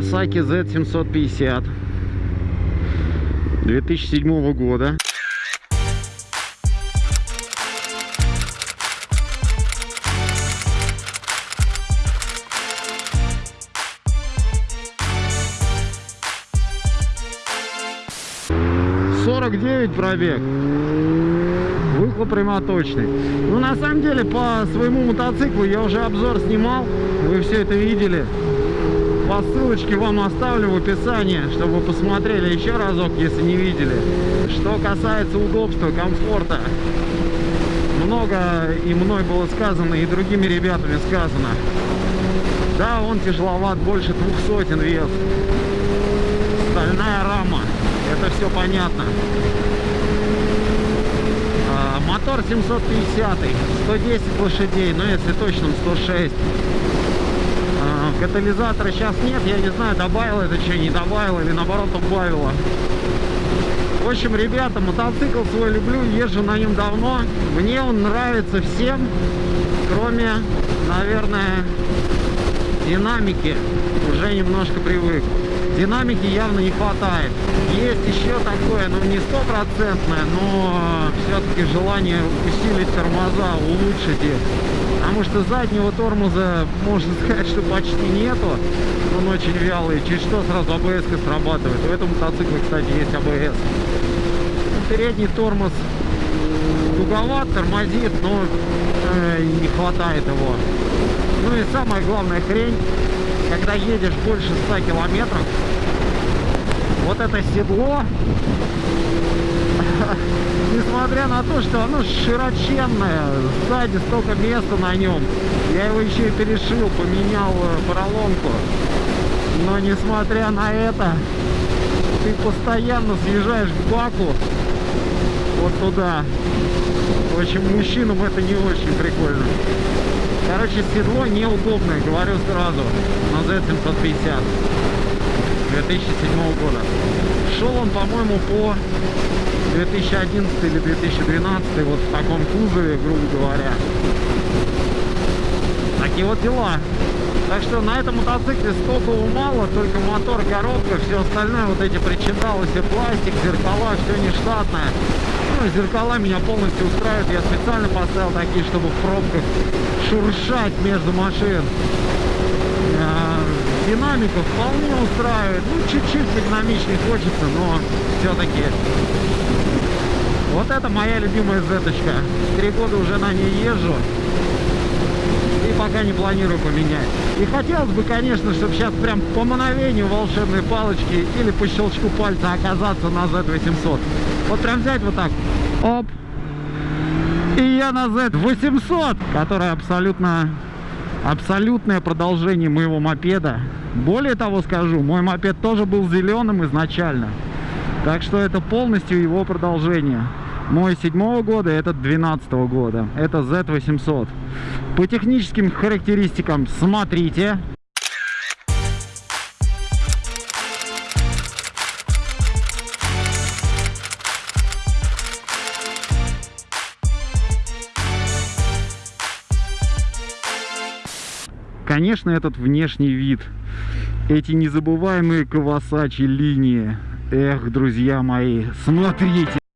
Kawasaki Z750 2007 года. Сорок девять пробег. Выхлоп прямоточный. Ну, на самом деле, по своему мотоциклу я уже обзор снимал. Вы все это видели. По ссылочке вам оставлю в описании, чтобы вы посмотрели еще разок, если не видели. Что касается удобства, комфорта, много и мной было сказано, и другими ребятами сказано. Да, он тяжеловат, больше двух сотен вес. Стальная рама, это все понятно. А, мотор 750, 110 лошадей, но если точно 106 катализатора сейчас нет, я не знаю, добавила это что, не добавила или наоборот убавила. В общем, ребята, мотоцикл свой люблю, езжу на нем давно. Мне он нравится всем, кроме, наверное, динамики. Уже немножко привык. Динамики явно не хватает. Есть еще такое, ну не стопроцентное, но все-таки желание усилить тормоза, улучшить их. Потому что заднего тормоза, можно сказать, что почти нету. Он очень вялый. Чуть что сразу АБС срабатывает. У этого мотоцикла, кстати, есть АБС. Передний тормоз туговат, тормозит, но э, не хватает его. Ну и самая главная хрень, когда едешь больше 100 километров, вот это седло несмотря на то, что оно широченное, сзади столько места на нем, я его еще и перешил, поменял э, поролонку. Но несмотря на это, ты постоянно съезжаешь к баку вот туда. В общем, мужчинам это не очень прикольно. Короче, седло неудобное, говорю сразу, на Z750 2007 года. Шел он, по-моему, по 2011 или 2012 вот в таком кузове, грубо говоря. Такие вот дела. Так что на этом мотоцикле столько мало, только мотор, коробка, все остальное, вот эти причиндалы, все пластик, зеркала, все нештатное. Ну, зеркала меня полностью устраивают. Я специально поставил такие, чтобы в пробках шуршать между машин. А, динамика вполне устраивает. Ну, чуть-чуть динамичнее хочется, но все-таки вот это моя любимая зеточка. Три года уже на ней езжу. И пока не планирую поменять. И хотелось бы, конечно, чтобы сейчас прям по мановению волшебной палочки или по щелчку пальца оказаться на Z800. Вот прям взять вот так. Оп. И я на Z800, которая абсолютно абсолютное продолжение моего мопеда. Более того скажу, мой мопед тоже был зеленым изначально. Так что это полностью его продолжение. Мой седьмого года, этот 12 года. Это Z800. По техническим характеристикам смотрите. Конечно, этот внешний вид, эти незабываемые Кавасачи линии. Эх, друзья мои, смотрите.